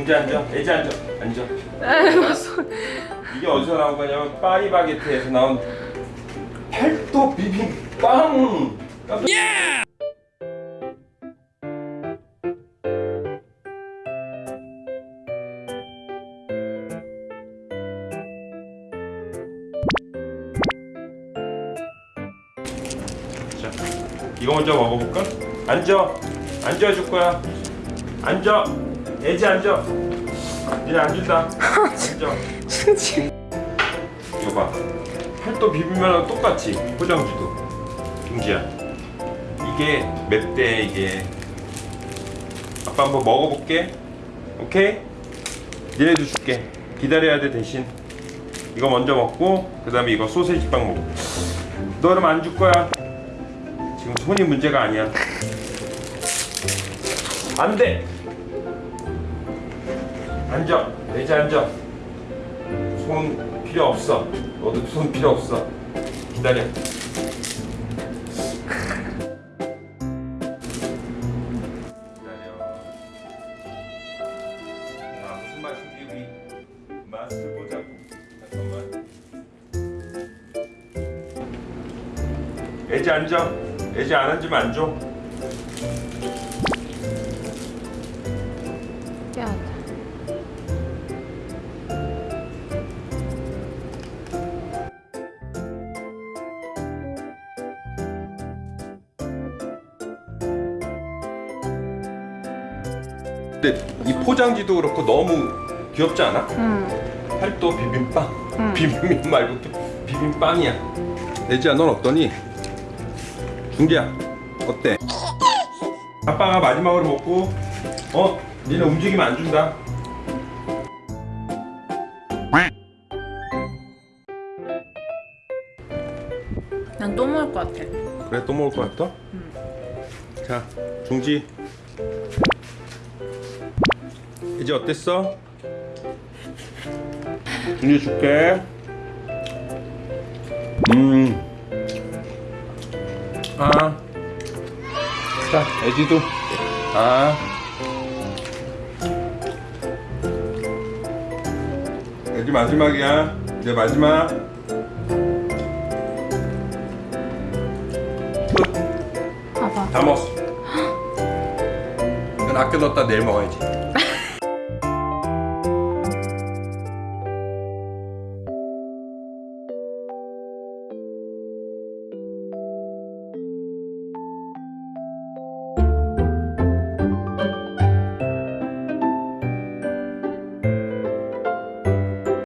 중재 앉아. 애지 앉아. 앉아. 에휴, 소- 이게 어디서 나온 거냐면 파리바게트에서 나온 팔도 비빔빵. 예! 자, 이거 먼저 먹어볼까? 앉아. 앉아 줄 거야. 앉아. 애지 앉아. 니네 앉는다. 앉아. 승진. 이거 봐. 팔도 비빔면하고 똑같이 포장지도. 중지야. 이게 맵대 이게. 아빠 한번 먹어볼게. 오케이? 니네도 줄게. 기다려야 돼 대신. 이거 먼저 먹고 그 다음에 이거 소세지 빵 먹고. 너 그럼 안 줄 거야. 지금 손이 문제가 아니야. 안 돼. 앉아. 내자 앉아. 손 필요 없어. 너도 손 필요 없어. 기다려. 기다려. 아. 애지 앉아. 애지 안 앉으면 안 줘. 야, 근데 이 포장지도 그렇고 너무 귀엽지 않아? 응. 팔도 비빔빵. 응. 비빔면 말고 또 비빔빵이야. 애지야, 넌 어떠니? 중기야, 어때? 아빠가 마지막으로 먹고, 어? 니네 움직이면 안 준다. 난 또 먹을 것 같아. 그래, 또 먹을 것 같아? 자, 중지. 이제 어땠어? 중지 줄게. 음. 아. 자, 애지도. 아. 애지 마지막이야. 이제 마지막. 끝. 봐봐. 다 먹었어. 이건 아껴뒀다 내일 먹어야지.